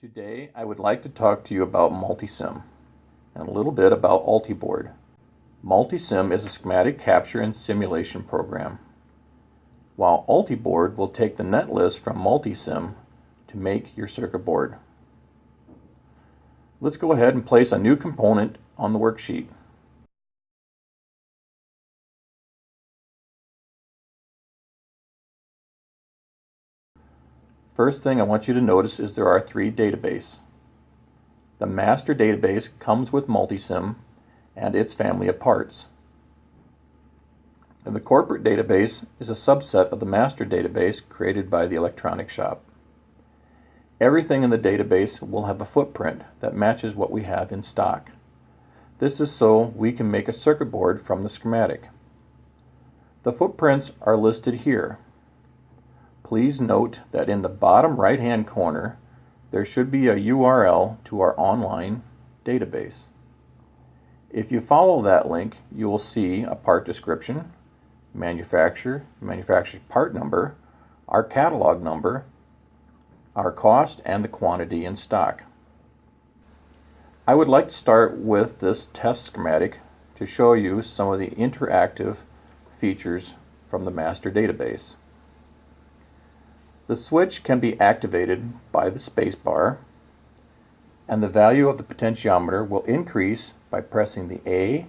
Today I would like to talk to you about Multisim and a little bit about Ultiboard. Multisim is a schematic capture and simulation program, while Ultiboard will take the netlist from Multisim to make your circuit board. Let's go ahead and place a new component on the worksheet. First thing I want you to notice is there are three databases. The master database comes with Multisim and its family of parts. And the corporate database is a subset of the master database created by the electronic shop. Everything in the database will have a footprint that matches what we have in stock. This is so we can make a circuit board from the schematic. The footprints are listed here. Please note that in the bottom right hand corner there should be a URL to our online database. If you follow that link you will see a part description, manufacturer, manufacturer's part number, our catalog number, our cost, and the quantity in stock. I would like to start with this test schematic to show you some of the interactive features from the master database. The switch can be activated by the spacebar and the value of the potentiometer will increase by pressing the A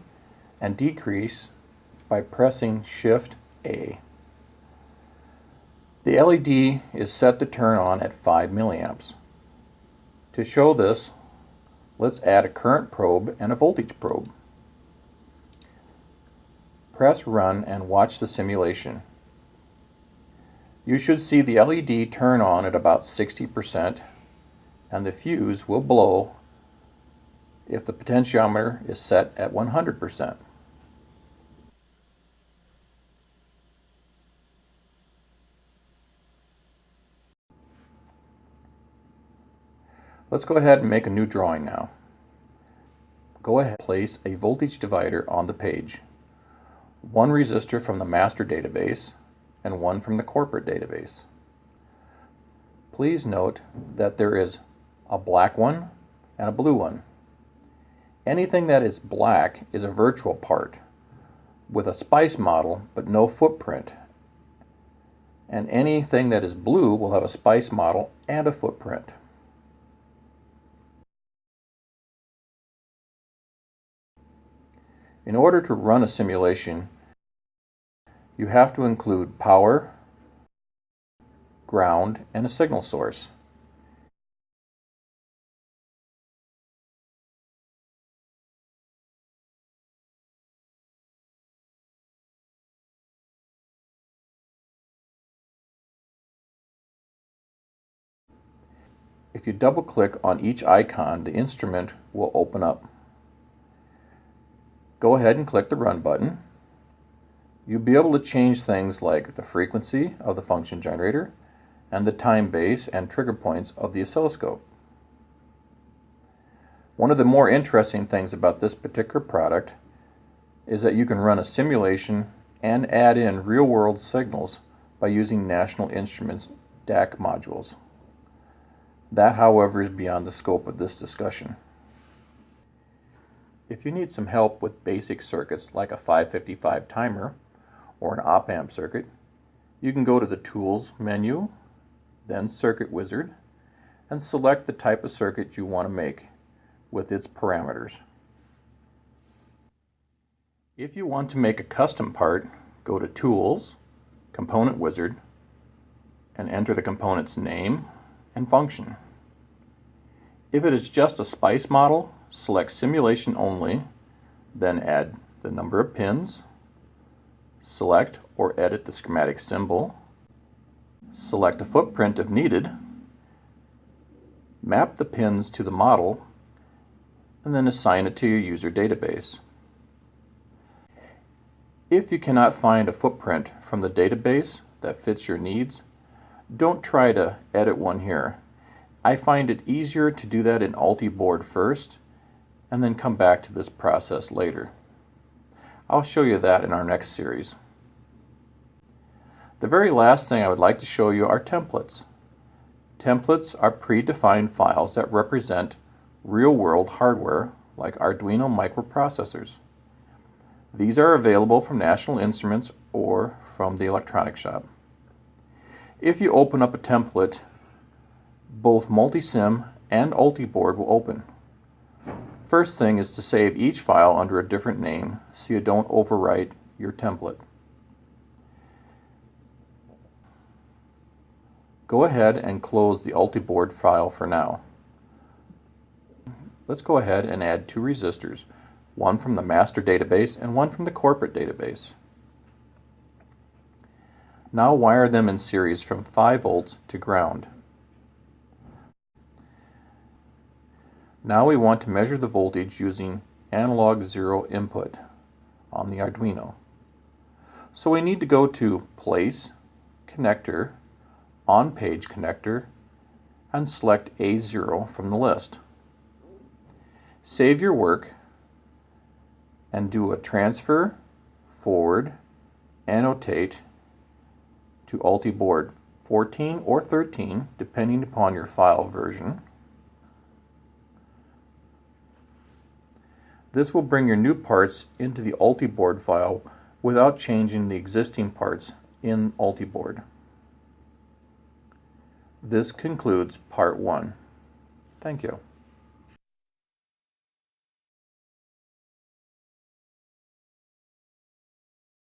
and decrease by pressing Shift A. The LED is set to turn on at 5 milliamps. To show this, let's add a current probe and a voltage probe. Press Run and watch the simulation. You should see the LED turn on at about 60% and the fuse will blow if the potentiometer is set at 100%. Let's go ahead and make a new drawing now. Go ahead and place a voltage divider on the page. One resistor from the master database and one from the corporate database. Please note that there is a black one and a blue one. Anything that is black is a virtual part with a SPICE model but no footprint. And anything that is blue will have a SPICE model and a footprint. In order to run a simulation, you have to include power, ground, and a signal source. If you double click on each icon, the instrument will open up. Go ahead and click the Run button you'll be able to change things like the frequency of the function generator and the time base and trigger points of the oscilloscope. One of the more interesting things about this particular product is that you can run a simulation and add in real-world signals by using National Instruments DAQ modules. That, however, is beyond the scope of this discussion. If you need some help with basic circuits like a 555 timer, or an op-amp circuit, you can go to the Tools menu, then Circuit Wizard, and select the type of circuit you want to make with its parameters. If you want to make a custom part, go to Tools, Component Wizard, and enter the component's name and function. If it is just a SPICE model, select Simulation Only, then add the number of pins, Select or edit the schematic symbol. Select a footprint if needed. Map the pins to the model and then assign it to your user database. If you cannot find a footprint from the database that fits your needs, don't try to edit one here. I find it easier to do that in Ultiboard first and then come back to this process later. I'll show you that in our next series. The very last thing I would like to show you are templates. Templates are predefined files that represent real-world hardware like Arduino microprocessors. These are available from National Instruments or from the electronic shop. If you open up a template, both Multisim and Ultiboard will open. First thing is to save each file under a different name so you don't overwrite your template. Go ahead and close the Ultiboard file for now. Let's go ahead and add two resistors, one from the master database and one from the corporate database. Now wire them in series from 5 volts to ground. Now we want to measure the voltage using analog zero input on the Arduino. So we need to go to Place, Connector, On Page Connector, and select A0 from the list. Save your work and do a transfer, forward, annotate to Ultiboard 14 or 13, depending upon your file version. This will bring your new parts into the Ultiboard file without changing the existing parts in Ultiboard. This concludes part one. Thank you.